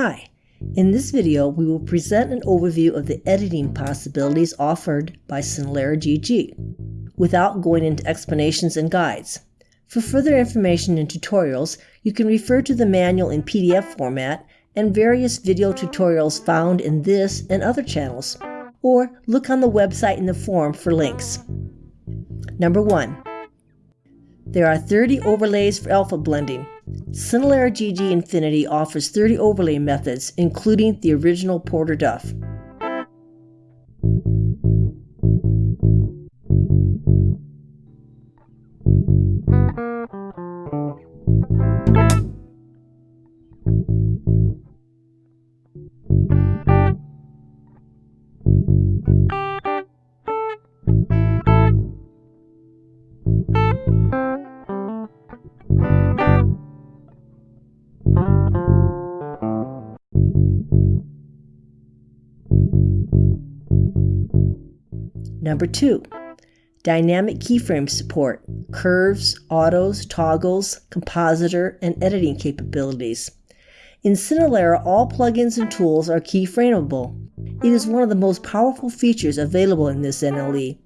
Hi, in this video we will present an overview of the editing possibilities offered by Cinelerra GG, without going into explanations and guides. For further information and tutorials, you can refer to the manual in PDF format and various video tutorials found in this and other channels, or look on the website in the forum for links. Number 1. There are 30 overlays for alpha blending. Cinelerra GG Infinity offers 30 overlay methods, including the original Porter Duff. Number two, dynamic keyframe support, curves, autos, toggles, compositor, and editing capabilities. In Cinelerra, all plugins and tools are keyframeable. It is one of the most powerful features available in this NLE.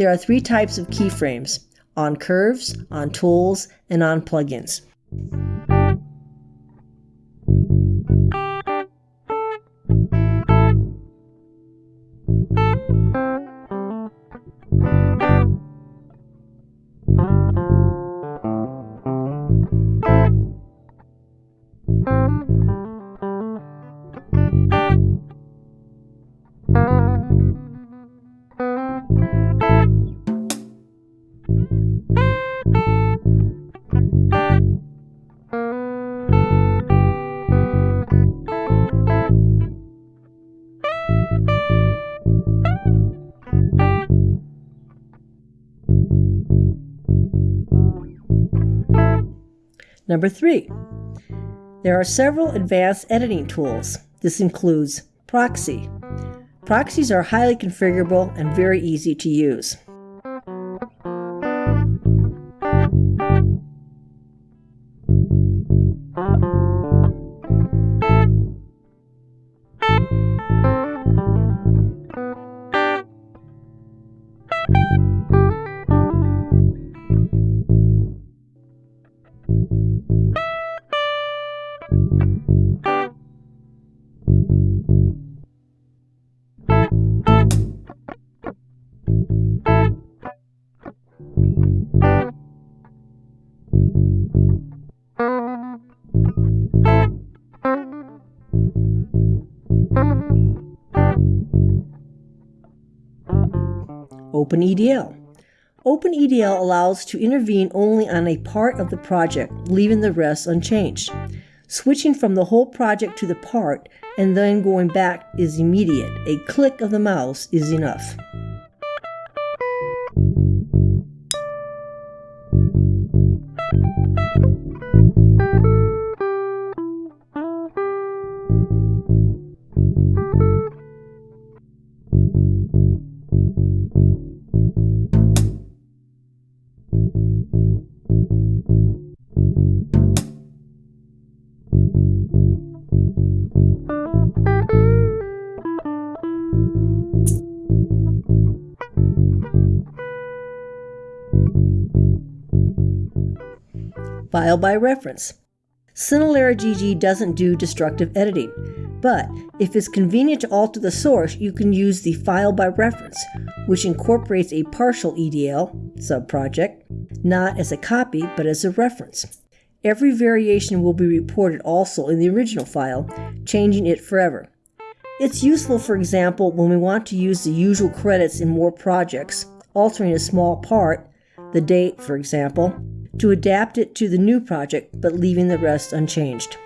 There are three types of keyframes on curves, on tools, and on plugins. Number three, there are several advanced editing tools. This includes Proxy. Proxies are highly configurable and very easy to use. OpenEDL. OpenEDL allows to intervene only on a part of the project, leaving the rest unchanged. Switching from the whole project to the part and then going back is immediate. A click of the mouse is enough. File by reference. Cinelerra GG doesn't do destructive editing, but if it's convenient to alter the source, you can use the file by reference, which incorporates a partial EDL subproject, not as a copy, but as a reference. Every variation will be reported also in the original file, changing it forever. It's useful, for example, when we want to use the usual credits in more projects, altering a small part, the date, for example, to adapt it to the new project but leaving the rest unchanged.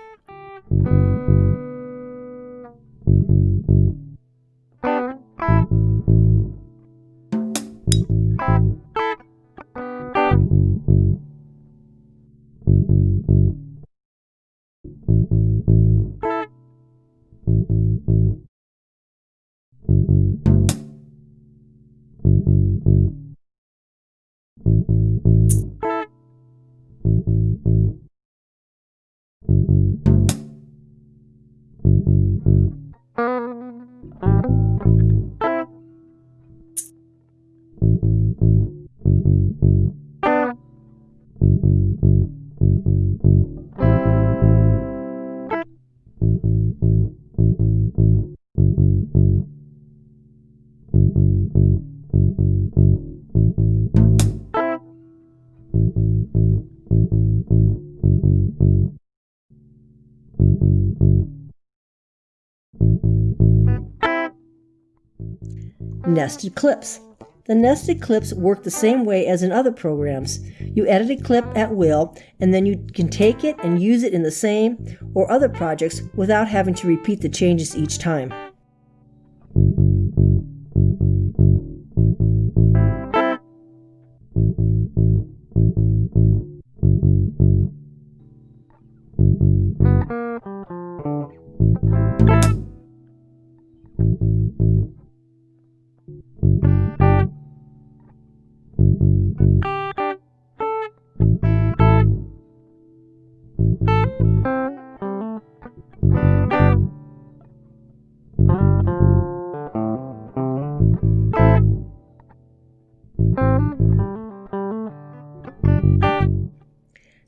Nested clips. The nested clips work the same way as in other programs. You edit a clip at will, and then you can take it and use it in the same or other projects without having to repeat the changes each time.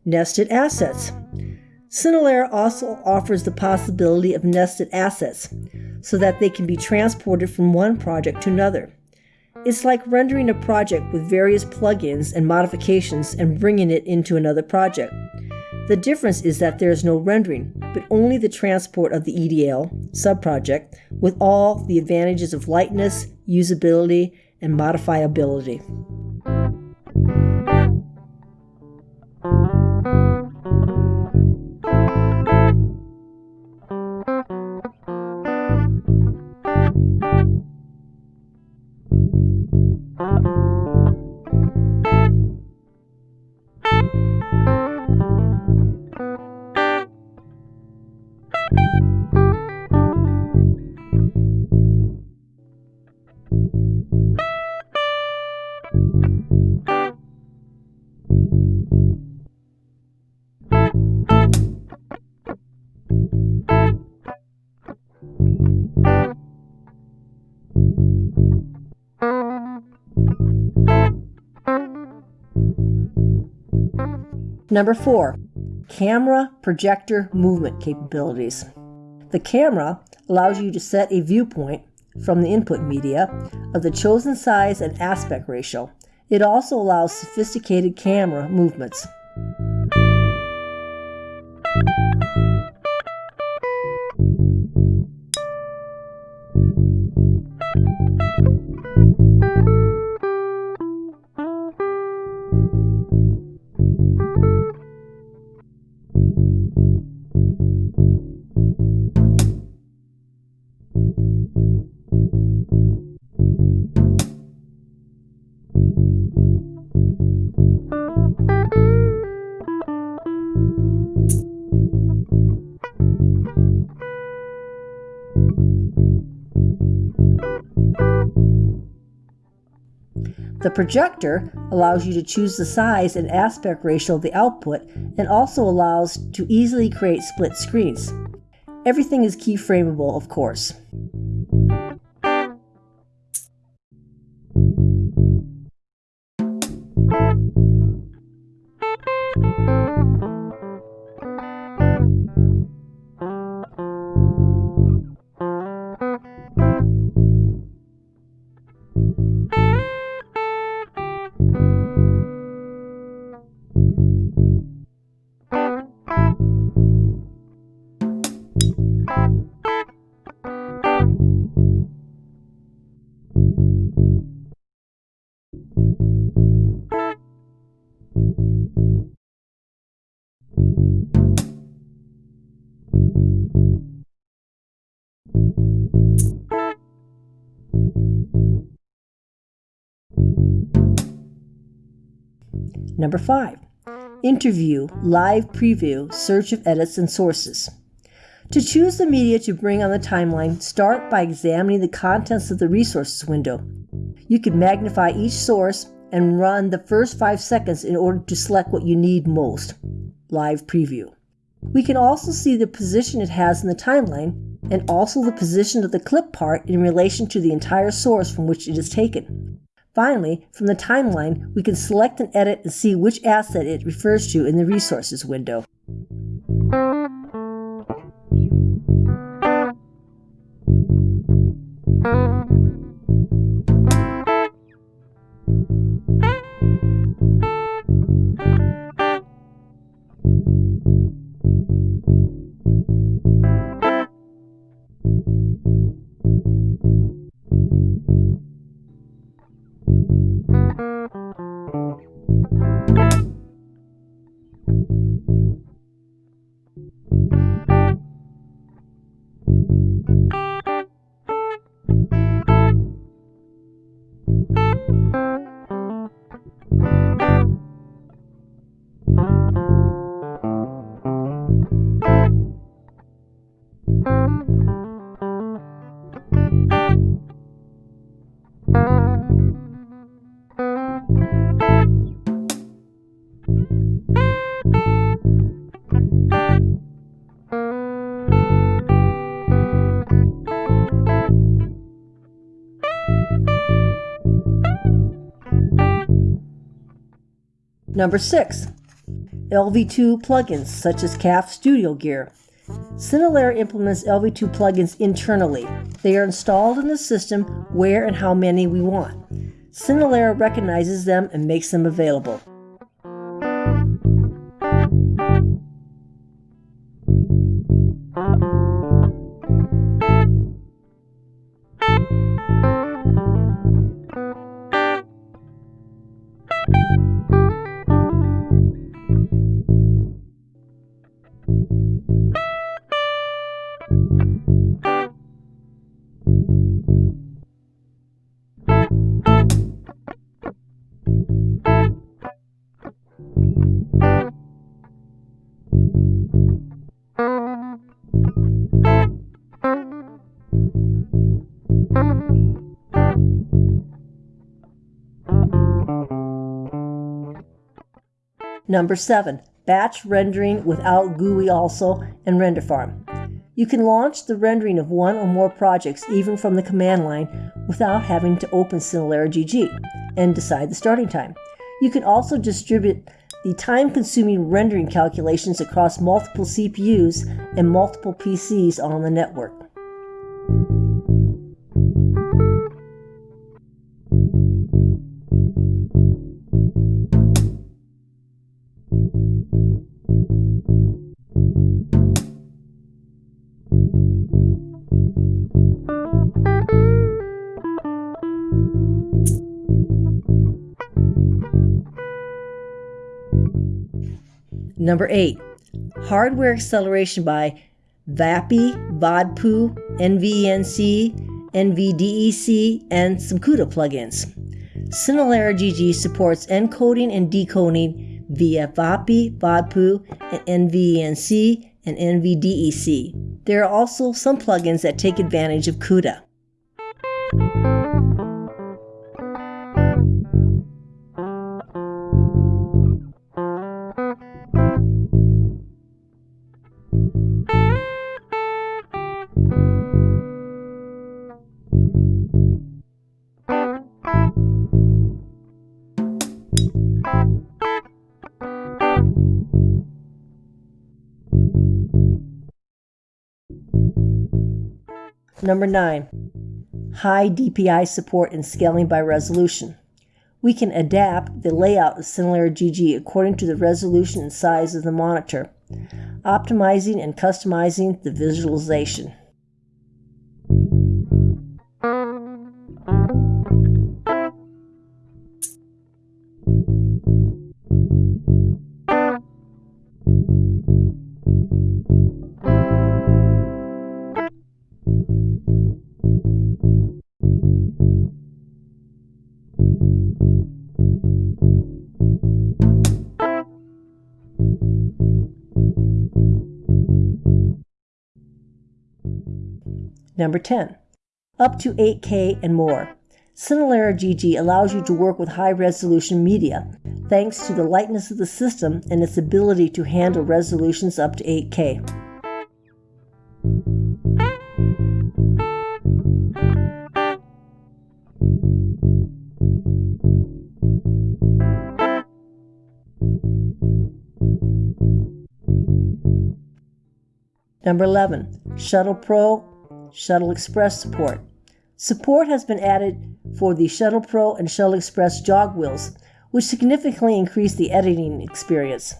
Nested assets. Cinelerra also offers the possibility of nested assets so that they can be transported from one project to another. It's like rendering a project with various plugins and modifications and bringing it into another project. The difference is that there is no rendering, but only the transport of the EDL subproject with all the advantages of lightness, usability, and modifiability. Number four, camera projector movement capabilities. The camera allows you to set a viewpoint from the input media of the chosen size and aspect ratio. It also allows sophisticated camera movements. The projector allows you to choose the size and aspect ratio of the output and also allows to easily create split screens. Everything is keyframeable, of course. Number five, interview, live preview, search of edits and sources. To choose the media to bring on the timeline, start by examining the contents of the resources window. You can magnify each source and run the first five seconds in order to select what you need most. Live preview. We can also see the position it has in the timeline and also the position of the clip part in relation to the entire source from which it is taken. Finally, from the timeline, we can select and edit and see which asset it refers to in the resources window. Number 6. LV2 plugins such as Calf Studio Gear. Cinelerra implements LV2 plugins internally. They are installed in the system where and how many we want. Cinelerra recognizes them and makes them available. Number 7. Batch rendering without GUI also and render farm. You can launch the rendering of one or more projects even from the command line without having to open Cinelerra GG and decide the starting time. You can also distribute the time consuming rendering calculations across multiple CPUs and multiple PCs on the network. Number 8. Hardware acceleration by VA-API, VDPAU, NVENC, NVDEC, and some CUDA plugins. Cinelerra GG supports encoding and decoding via VA-API, VDPAU, and NVENC and NVDEC. There are also some plugins that take advantage of CUDA. Number 9. High DPI support and scaling by resolution. We can adapt the layout of Cinelerra GG according to the resolution and size of the monitor, optimizing and customizing the visualization. Number 10. Up to 8K and more. Cinelerra GG allows you to work with high resolution media, thanks to the lightness of the system and its ability to handle resolutions up to 8K. Number 11, Shuttle Pro Shuttle Express support. Support has been added for the Shuttle Pro and Shuttle Express jog wheels, which significantly increase the editing experience.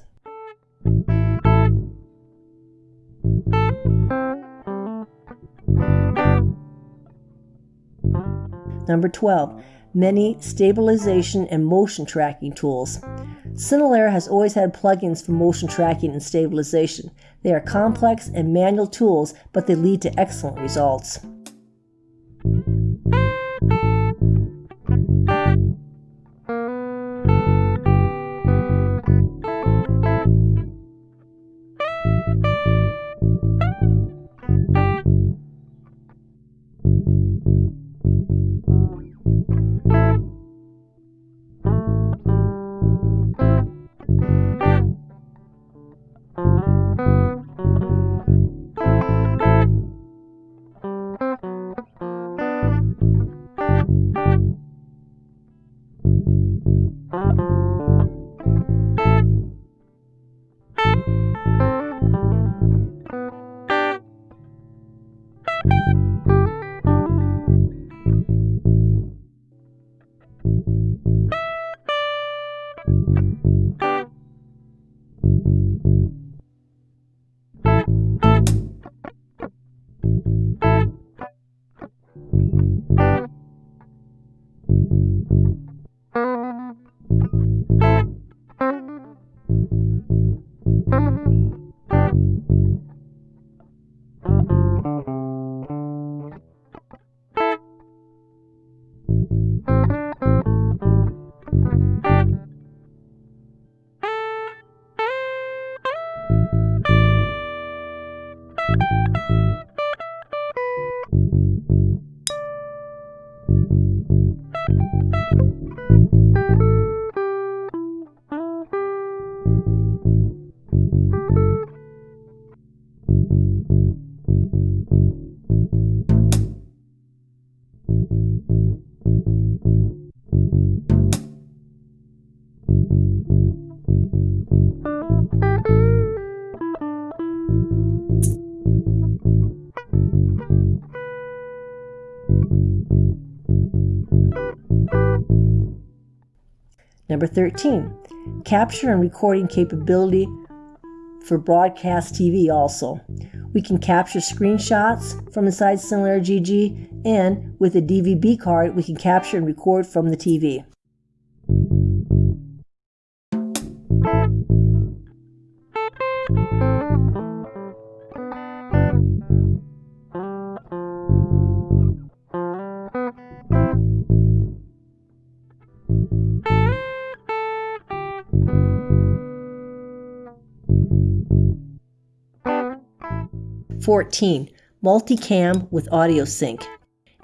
Number 12, many stabilization and motion tracking tools. Cinelerra has always had plugins for motion tracking and stabilization. They are complex and manual tools, but they lead to excellent results. Number 13, capture and recording capability for broadcast TV also. We can capture screenshots from inside Cinelerra GG, and with a DVB card, we can capture and record from the TV. 14. Multicam with audio sync.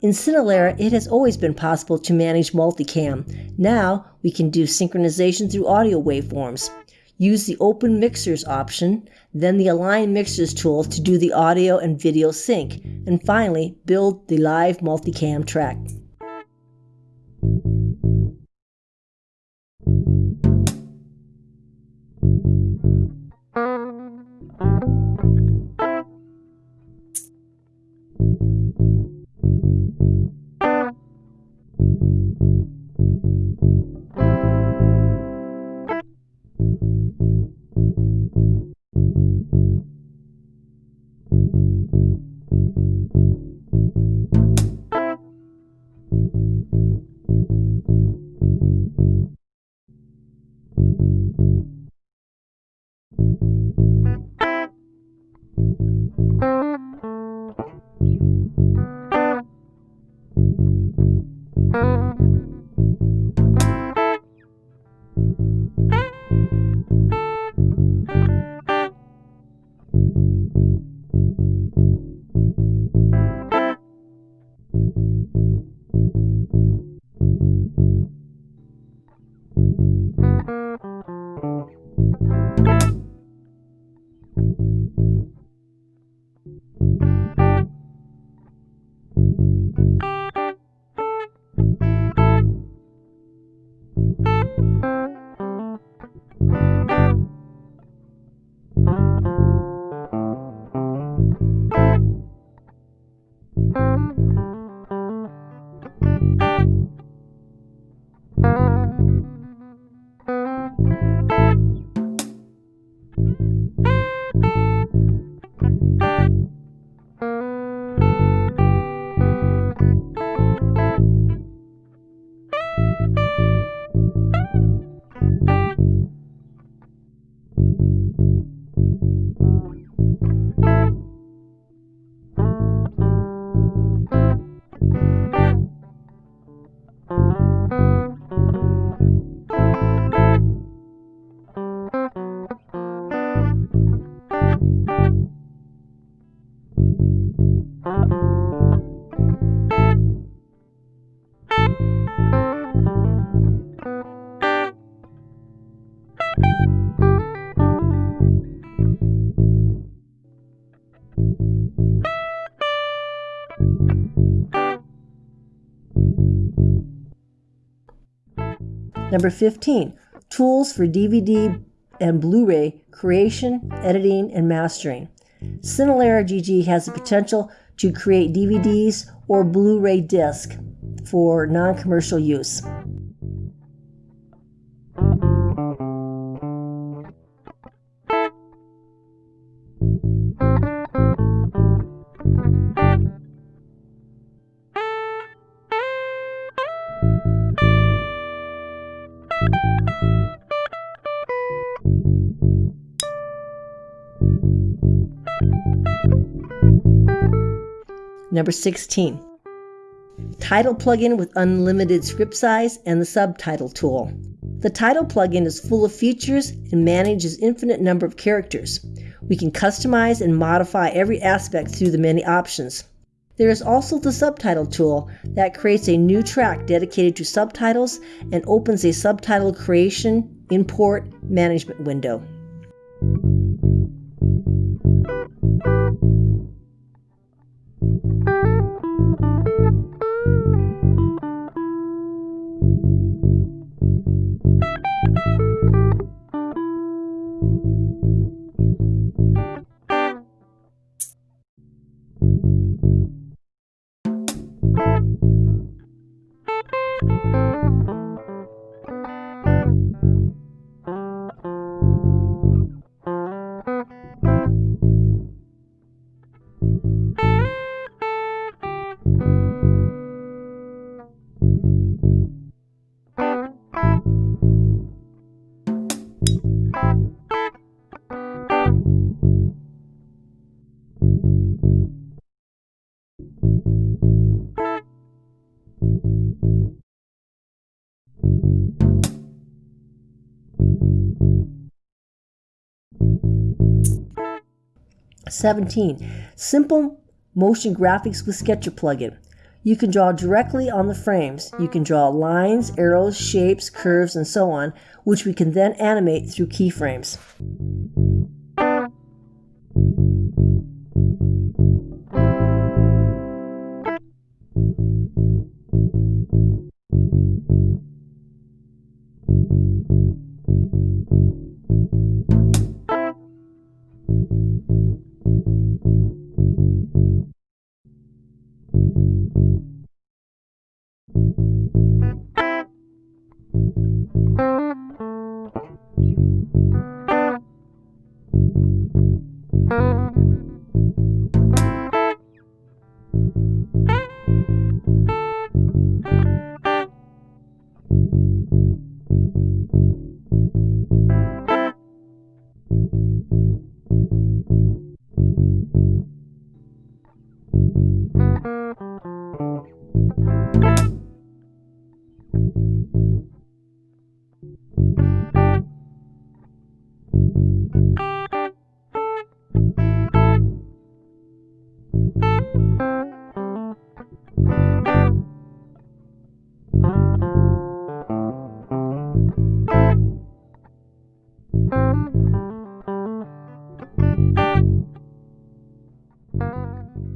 In Cinelerra, it has always been possible to manage multicam. Now, we can do synchronization through audio waveforms. Use the Open Mixers option, then the Align Mixers tool to do the audio and video sync, and finally, build the live multicam track. Number 15, tools for DVD and Blu-ray creation, editing, and mastering. Cinelerra GG has the potential to create DVDs or Blu-ray disc for non-commercial use. Number 16. Title plugin with unlimited script size and the subtitle tool. The title plugin is full of features and manages infinite number of characters. We can customize and modify every aspect through the many options. There is also the subtitle tool that creates a new track dedicated to subtitles and opens a subtitle creation, import, management window. 17. Simple motion graphics with Sketcher plugin. You can draw directly on the frames. You can draw lines, arrows, shapes, curves, and so on, which we can then animate through keyframes.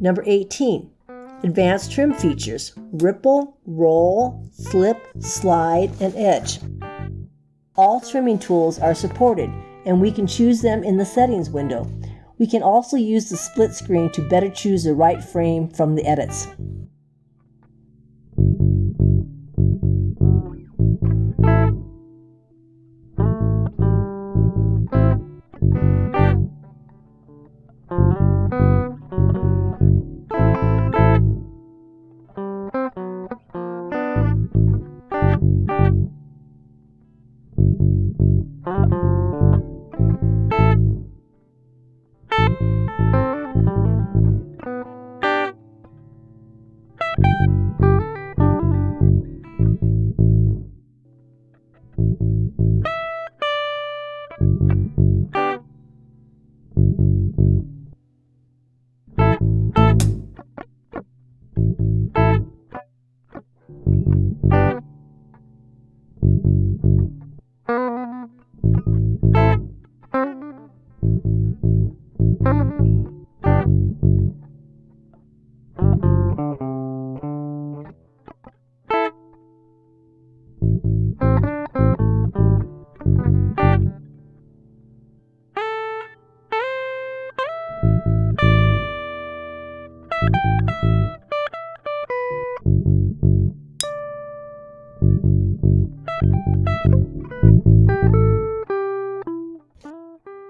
Number 18, advanced trim features ripple, roll, slip, slide, and edge. All trimming tools are supported and we can choose them in the settings window. We can also use the split screen to better choose the right frame from the edits.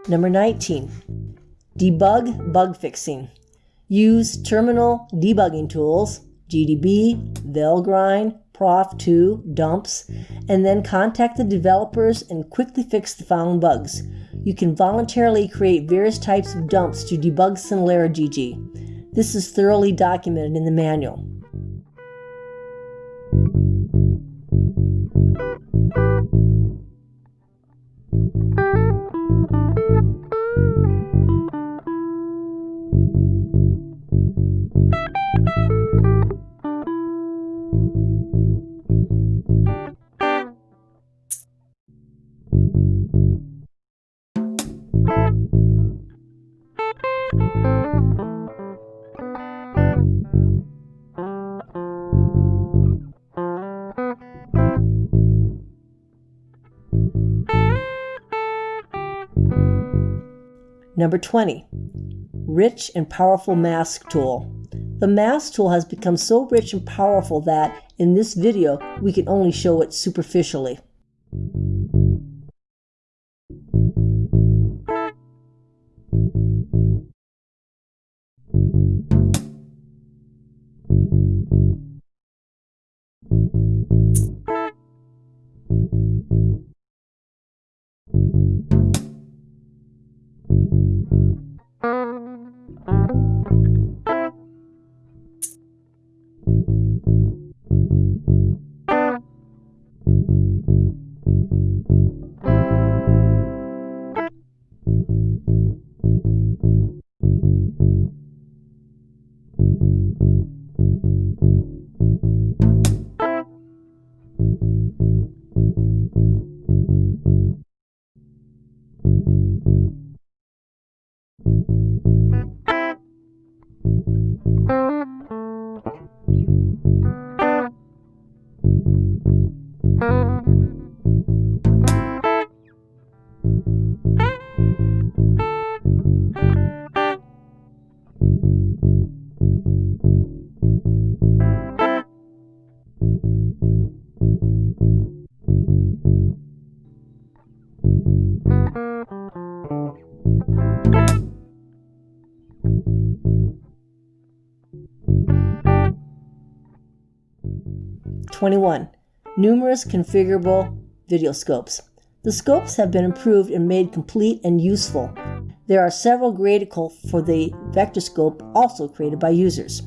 Number 19, debug bug fixing. Use terminal debugging tools, GDB, Valgrind, Prof2, dumps, and then contact the developers and quickly fix the found bugs. You can voluntarily create various types of dumps to debug Cinelerra GG. This is thoroughly documented in the manual. Number 20, rich and powerful mask tool. The mask tool has become so rich and powerful that in this video we can only show it superficially. 21. Numerous configurable video scopes. The scopes have been improved and made complete and useful. There are several gradical for the vectorscope also created by users.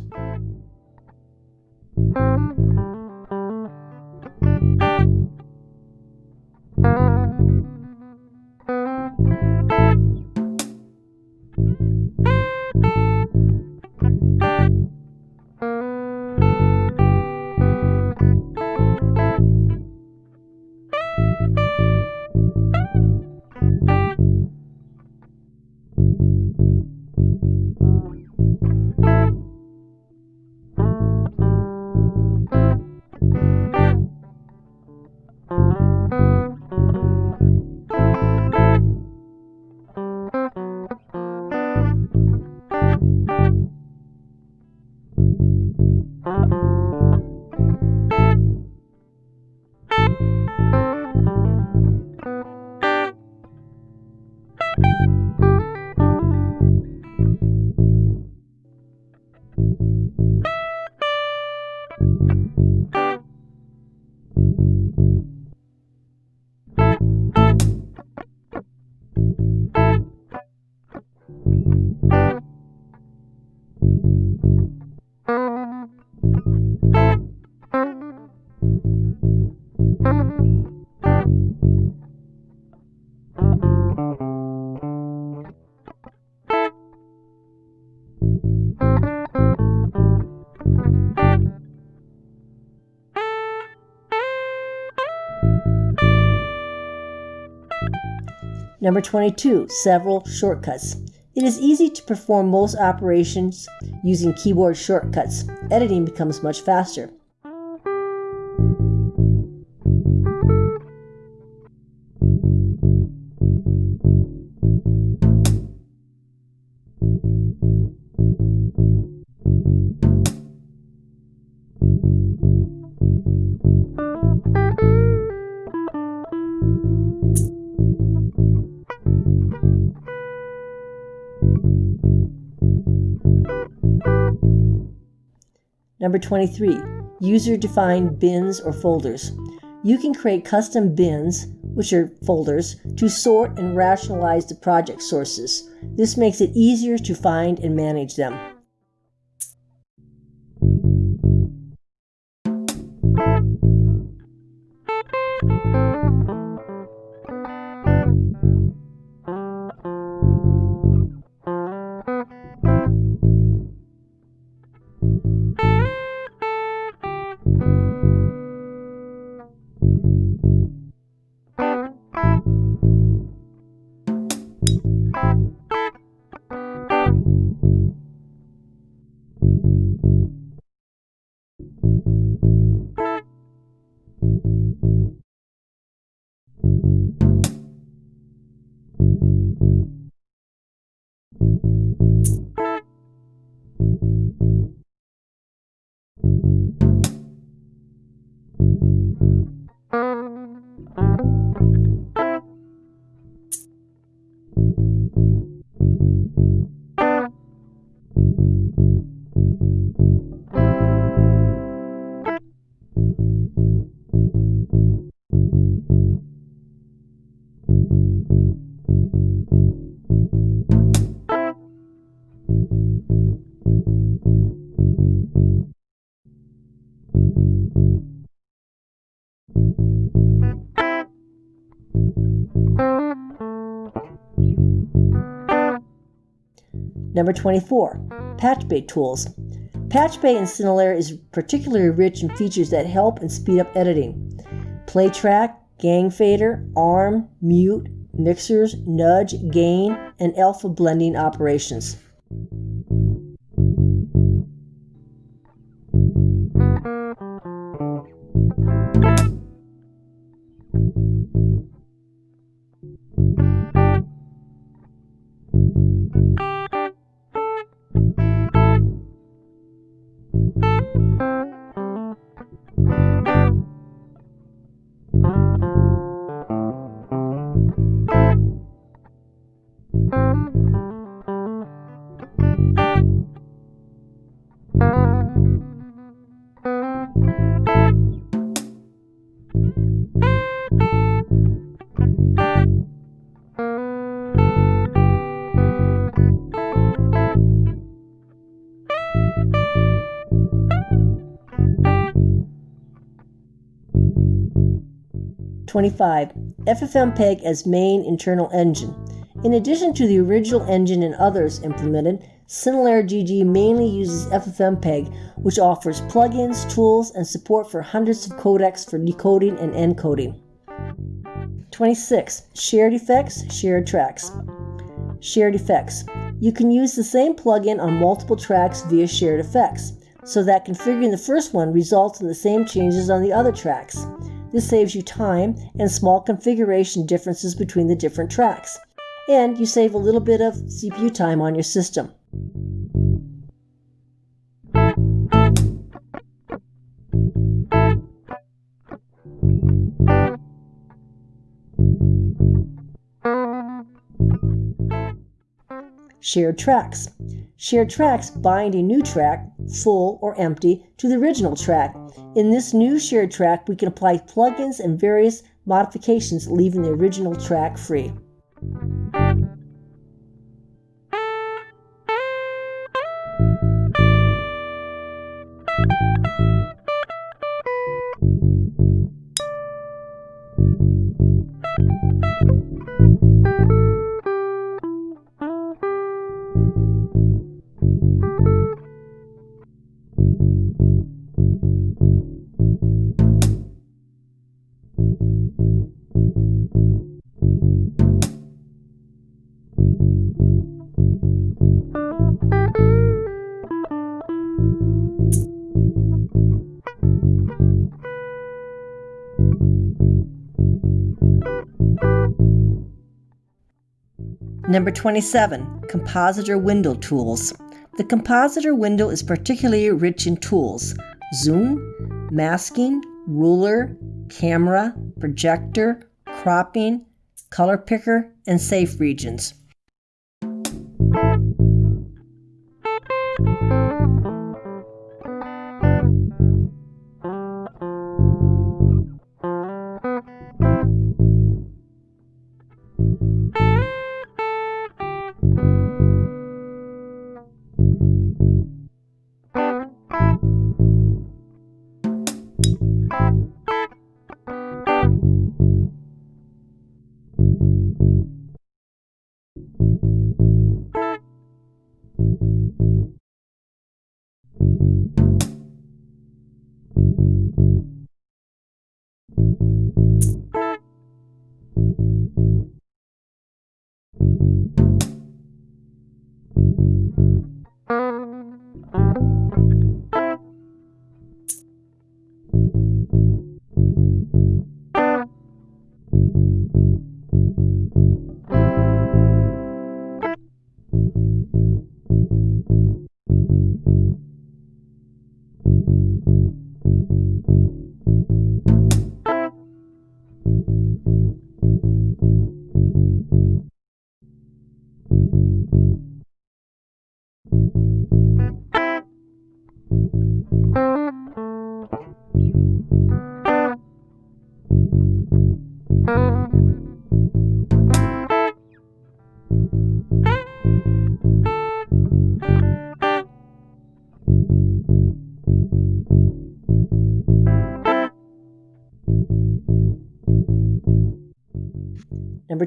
Number 22, several shortcuts. It is easy to perform most operations using keyboard shortcuts. Editing becomes much faster. Number 23, user-defined bins or folders. You can create custom bins, which are folders, to sort and rationalize the project sources. This makes it easier to find and manage them. Number 24, Patch Bay tools. Patch Bay in Cinelerra is particularly rich in features that help and speed up editing. Play track, gang fader, arm, mute, mixers, nudge, gain, and alpha blending operations. 25. FFmpeg as main internal engine. In addition to the original engine and others implemented, Cinelerra GG mainly uses FFmpeg, which offers plugins, tools, and support for hundreds of codecs for decoding and encoding. 26. Shared effects, shared tracks. Shared effects. You can use the same plugin on multiple tracks via shared effects, so that configuring the first one results in the same changes on the other tracks. This saves you time and small configuration differences between the different tracks, and you save a little bit of CPU time on your system. Shared tracks. Shared tracks bind a new track, full or empty, to the original track. In this new shared track, we can apply plugins and various modifications, leaving the original track free. Number 27, Compositor Window Tools. The Compositor window is particularly rich in tools zoom, masking, ruler, camera, projector, cropping, color picker, and safe regions. Number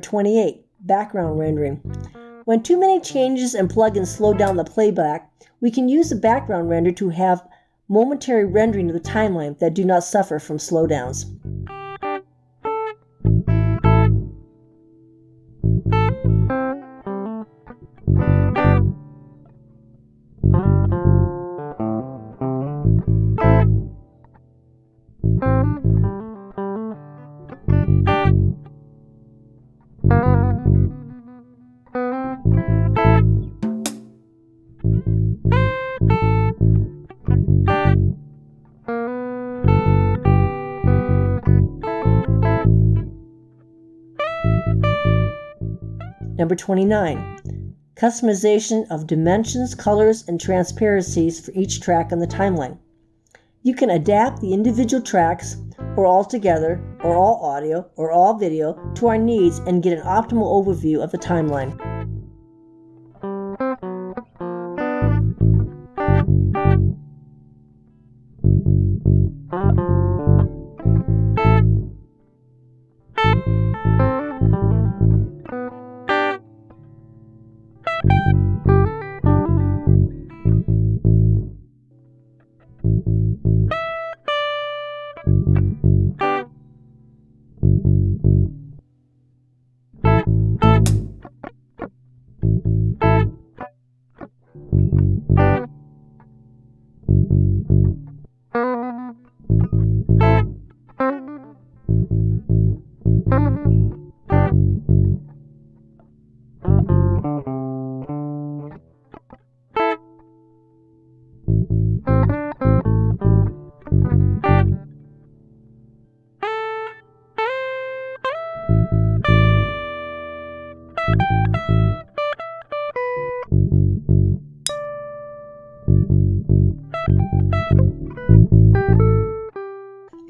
28, background rendering. When too many changes and plugins slow down the playback, we can use the background render to have momentary rendering of the timeline that do not suffer from slowdowns. Number 29. Customization of dimensions, colors, and transparencies for each track on the timeline. You can adapt the individual tracks, or all together, or all audio, or all video, to our needs and get an optimal overview of the timeline.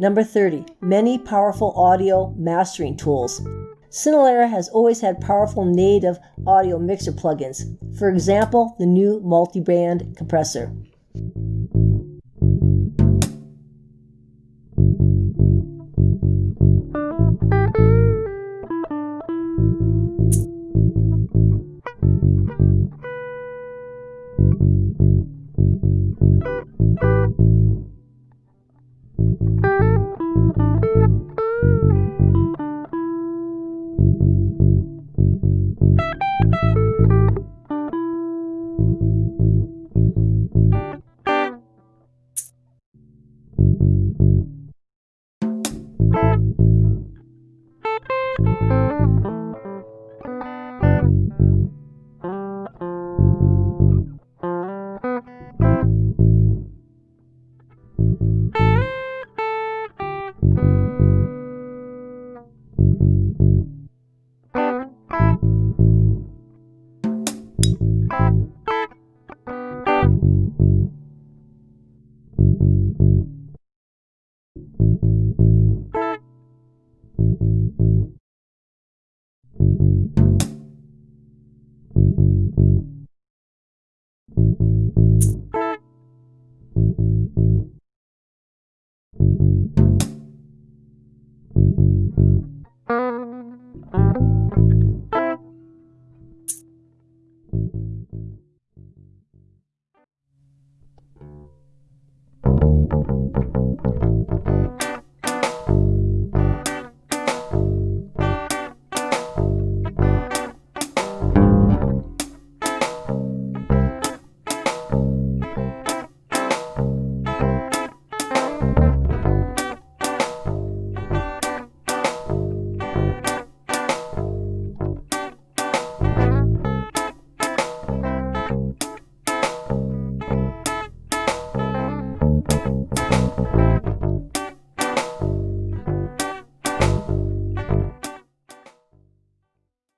Number 30. Many powerful audio mastering tools. Cinelerra has always had powerful native audio mixer plugins. For example, the new multi-band compressor.